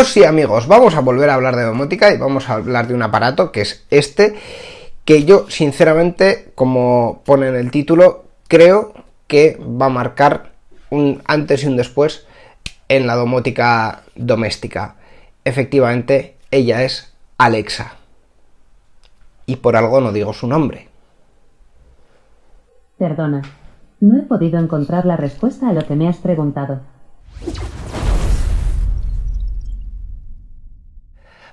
Oh sí amigos, vamos a volver a hablar de domótica y vamos a hablar de un aparato que es este, que yo sinceramente, como pone en el título, creo que va a marcar un antes y un después en la domótica doméstica. Efectivamente, ella es Alexa. Y por algo no digo su nombre. Perdona, no he podido encontrar la respuesta a lo que me has preguntado.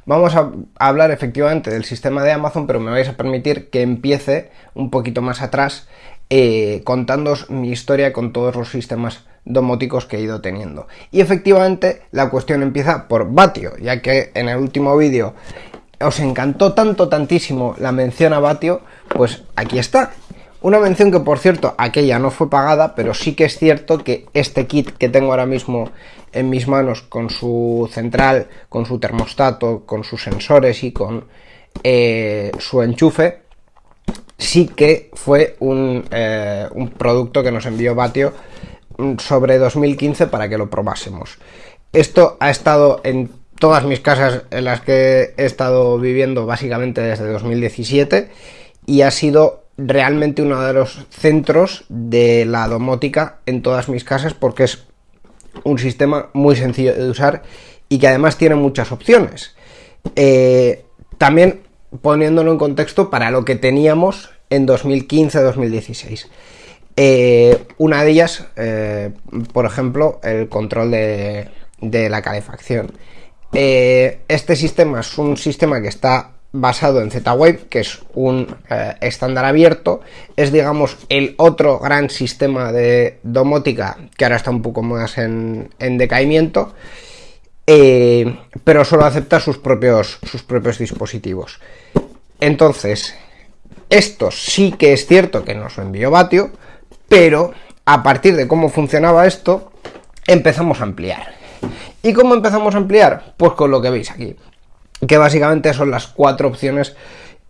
Vamos a hablar efectivamente del sistema de Amazon, pero me vais a permitir que empiece un poquito más atrás eh, contándoos mi historia con todos los sistemas domóticos que he ido teniendo. Y efectivamente la cuestión empieza por Batio, ya que en el último vídeo os encantó tanto, tantísimo la mención a Batio, pues aquí está. Una mención que, por cierto, aquella no fue pagada, pero sí que es cierto que este kit que tengo ahora mismo en mis manos, con su central, con su termostato, con sus sensores y con eh, su enchufe, sí que fue un, eh, un producto que nos envió Batio mm, sobre 2015 para que lo probásemos. Esto ha estado en todas mis casas en las que he estado viviendo básicamente desde 2017 y ha sido realmente uno de los centros de la domótica en todas mis casas porque es un sistema muy sencillo de usar y que además tiene muchas opciones. Eh, también poniéndolo en contexto para lo que teníamos en 2015-2016. Eh, una de ellas, eh, por ejemplo, el control de, de la calefacción. este sistema es un sistema que está basado en Z-Wave, que es un eh, estándar abierto, es digamos el otro gran sistema de domótica que ahora está un poco más en, decaimiento, eh, pero solo acepta sus propios, sus propios dispositivos. Entonces, esto sí que es cierto que nos envió Batio, pero a partir de cómo funcionaba esto, empezamos a ampliar. ¿Y cómo empezamos a ampliar? Pues con lo que veis aquí que básicamente son las cuatro opciones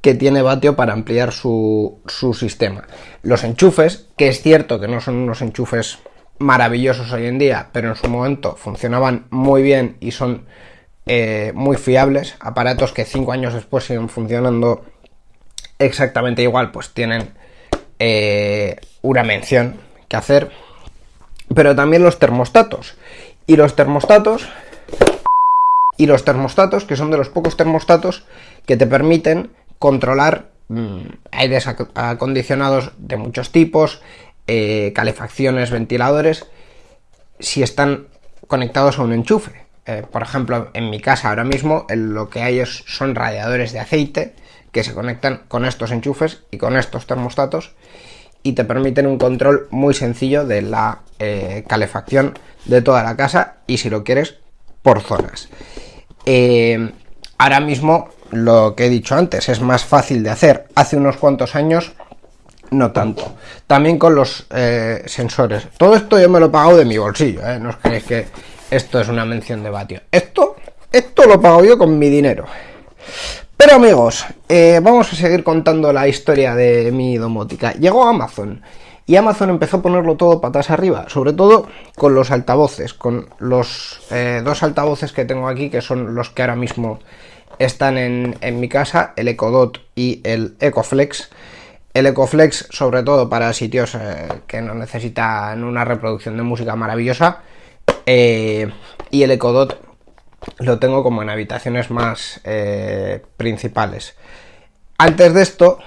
que tiene Batio para ampliar su, sistema. Los enchufes, que es cierto que no son unos enchufes maravillosos hoy en día, pero en su momento funcionaban muy bien y son eh, muy fiables. Aparatos que cinco años después siguen funcionando exactamente igual, pues tienen eh, una mención que hacer. Pero también los termostatos. Y los termostatos y los termostatos, que son de los pocos termostatos que te permiten controlar mm, aires acondicionados de muchos tipos, eh, calefacciones, ventiladores, si están conectados a un enchufe. Eh, por ejemplo, en mi casa ahora mismo lo que hay es, son radiadores de aceite que se conectan con estos enchufes y con estos termostatos y te permiten un control muy sencillo de la eh, calefacción de toda la casa y si lo quieres por zonas. Eh, ahora mismo, lo que he dicho antes, es más fácil de hacer. Hace unos cuantos años, no tanto. También con los eh, sensores. Todo esto yo me lo he pagado de mi bolsillo, ¿eh? no os creéis que esto es una mención de vatio. Esto, esto lo pago yo con mi dinero. Pero amigos, vamos a seguir contando la historia de mi domótica. Llegó Amazon y Amazon empezó a ponerlo todo patas arriba, sobre todo con los altavoces, con los eh, dos altavoces que tengo aquí, que son los que ahora mismo están en, mi casa, el Ecodot y el Ecoflex. El Ecoflex, sobre todo para sitios eh, que no necesitan una reproducción de música maravillosa. Eh, y el Ecodot lo tengo como en habitaciones más principales. Antes de esto,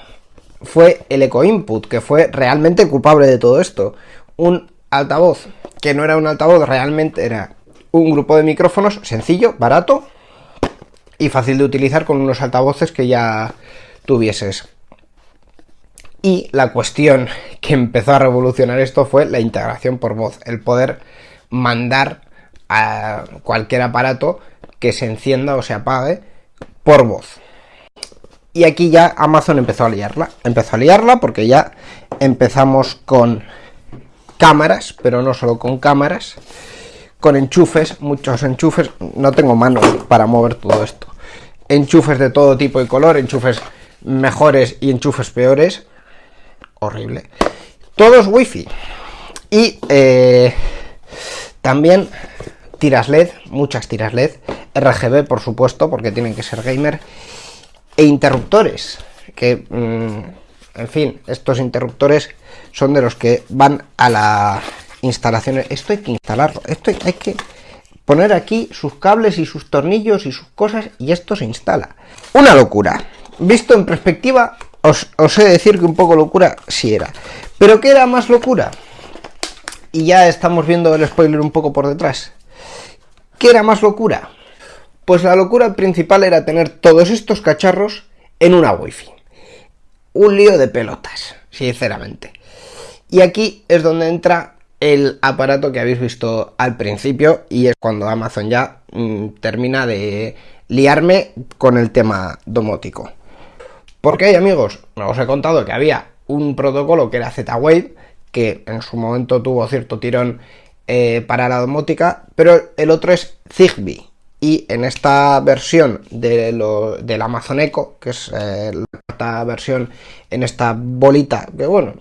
fue el Eco Input, que fue realmente culpable de todo esto. Un altavoz que no era un altavoz, realmente era un grupo de micrófonos sencillo, barato y fácil de utilizar con unos altavoces que ya tuvieses. Y la cuestión que empezó a revolucionar esto fue la integración por voz, el poder mandar a cualquier aparato que se encienda o se apague por voz. Y aquí ya Amazon empezó a liarla. Empezó a liarla porque ya empezamos con cámaras, pero no solo con cámaras, con enchufes, muchos enchufes. No tengo manos para mover todo esto. Enchufes de todo tipo y color, enchufes mejores y enchufes peores. Horrible. Todos wifi. Y eh, también tiras LED, muchas tiras LED. RGB, por supuesto, porque tienen que ser gamer, e interruptores, que, mm, en fin, estos interruptores son de los que van a la instalación. Esto hay que instalarlo, esto hay que poner aquí sus cables y sus tornillos y sus cosas y esto se instala. Una locura. Visto en perspectiva, os, os he de decir que un poco locura sí era. ¿Pero qué era más locura? Y ya estamos viendo el spoiler un poco por detrás. ¿Qué era más locura? Pues la locura principal era tener todos estos cacharros en una wifi. Un lío de pelotas, sinceramente. Y aquí es donde entra el aparato que habéis visto al principio y es cuando Amazon ya mm, termina de liarme con el tema domótico. Porque amigos, os he contado que había un protocolo que era Z-Wave, que en su momento tuvo cierto tirón eh, para la domótica, pero el otro es Zigbee. Y en esta versión de lo, del Amazon Echo, que es eh, la versión en esta bolita, que bueno,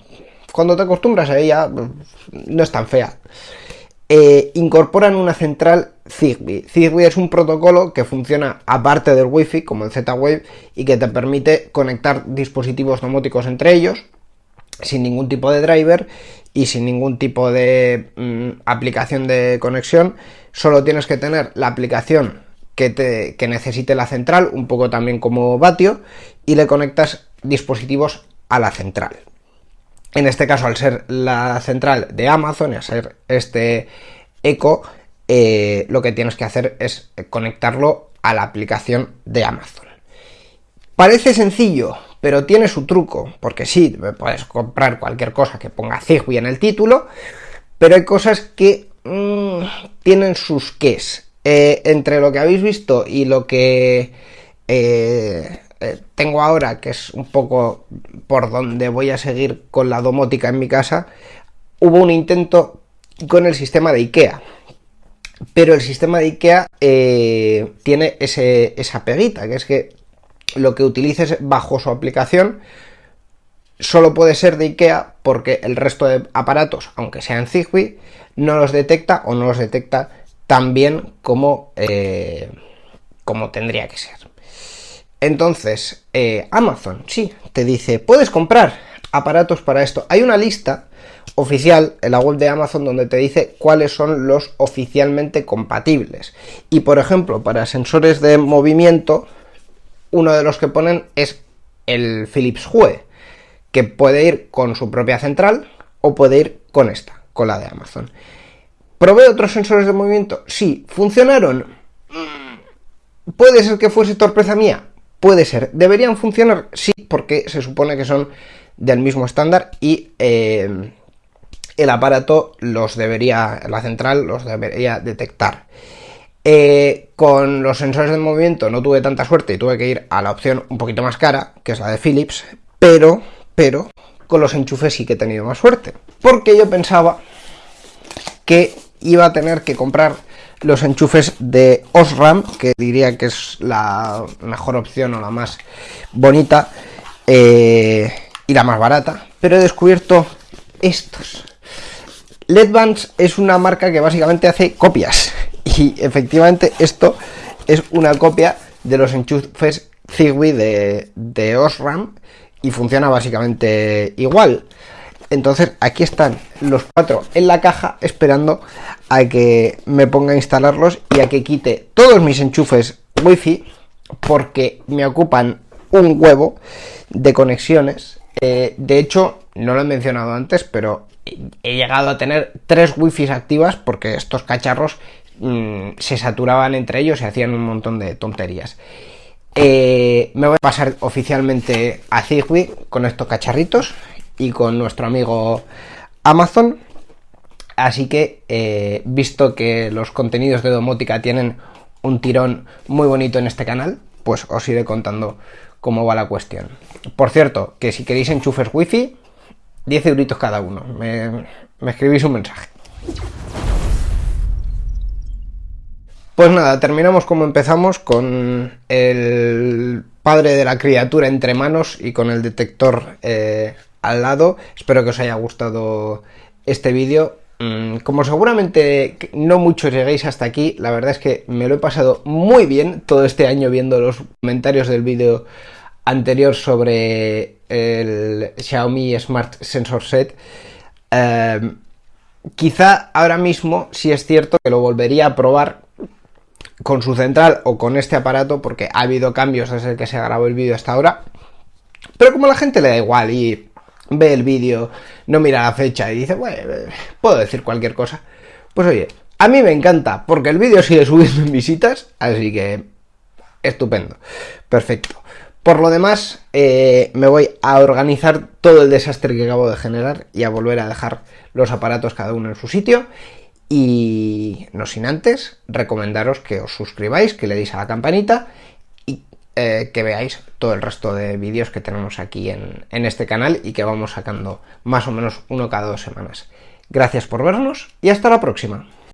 cuando te acostumbras a ella no es tan fea, eh, incorporan una central Zigbee. Zigbee es un protocolo que funciona aparte del Wi-Fi, como el Z-Wave, y que te permite conectar dispositivos domóticos entre ellos sin ningún tipo de driver y sin ningún tipo de mm, aplicación de conexión. Solo tienes que tener la aplicación que, te, que necesite la central, un poco también como Vatio, y le conectas dispositivos a la central. En este caso, al ser la central de Amazon y a ser este Echo, eh, lo que tienes que hacer es conectarlo a la aplicación de Amazon. Parece sencillo, pero tiene su truco, porque sí, puedes comprar cualquier cosa que ponga Zigbee en el título, pero hay cosas que mm, tienen sus ques. Eh, entre lo que habéis visto y lo que eh, eh, tengo ahora, que es un poco por donde voy a seguir con la domótica en mi casa, hubo un intento con el sistema de IKEA. Pero el sistema de IKEA tiene ese, esa peguita, que es que lo que utilices bajo su aplicación solo puede ser de IKEA porque el resto de aparatos, aunque sean Zigbee, no los detecta o no los detecta tan bien como, eh, como tendría que ser. Entonces, eh, Amazon, sí, te dice, puedes comprar aparatos para esto. Hay una lista oficial en la web de Amazon donde te dice cuáles son los oficialmente compatibles. Y por ejemplo, para sensores de movimiento, uno de los que ponen es el Philips Hue, que puede ir con su propia central o puede ir con esta, con la de Amazon. ¿Probé otros sensores de movimiento? Sí. ¿Funcionaron? ¿Puede ser que fuese torpeza mía? Puede ser. ¿Deberían funcionar? Sí, porque se supone que son del mismo estándar y eh, el aparato los debería, la central los debería detectar. Eh, con los sensores de movimiento no tuve tanta suerte y tuve que ir a la opción un poquito más cara, que es la de Philips, pero, pero, con los enchufes sí que he tenido más suerte. Porque yo pensaba que iba a tener que comprar los enchufes de Osram, que diría que es la mejor opción o la más bonita eh, y la más barata, pero he descubierto estos. Ledvance es una marca que básicamente hace copias y efectivamente esto es una copia de los enchufes Zigbee de, Osram y funciona básicamente igual. Entonces aquí están los cuatro en la caja esperando a que me ponga a instalarlos y a que quite todos mis enchufes wifi porque me ocupan un huevo de conexiones. Eh, de hecho, no lo he mencionado antes, pero he llegado a tener tres wifi activas porque estos cacharros Mm, se saturaban entre ellos y hacían un montón de tonterías. Eh, me voy a pasar oficialmente a Zigbee con estos cacharritos y con nuestro amigo Amazon. Así que, eh, visto que los contenidos de domótica tienen un tirón muy bonito en este canal, pues os iré contando cómo va la cuestión. Por cierto, que si queréis enchufes wifi, 10 euritos cada uno. me escribís un mensaje. Pues nada, terminamos como empezamos con el padre de la criatura entre manos y con el detector eh, al lado. Espero que os haya gustado este vídeo. Mm, como seguramente no muchos lleguéis hasta aquí, la verdad es que me lo he pasado muy bien todo este año viendo los comentarios del vídeo anterior sobre el Xiaomi Smart Sensor Set. Eh, quizá ahora mismo sí es cierto que lo volvería a probar con su central o con este aparato porque ha habido cambios desde que se grabó el vídeo hasta ahora. Pero como la gente le da igual y ve el vídeo, no mira la fecha y dice, bueno, puedo decir cualquier cosa. Pues oye, a mí me encanta porque el vídeo sigue subiendo en visitas, así que estupendo, perfecto. Por lo demás, eh, me voy a organizar todo el desastre que acabo de generar y a volver a dejar los aparatos cada uno en su sitio. Y no sin antes, recomendaros que os suscribáis, que le deis a la campanita y eh, que veáis todo el resto de vídeos que tenemos aquí en, en este canal y que vamos sacando más o menos uno cada dos semanas. Gracias por vernos y hasta la próxima.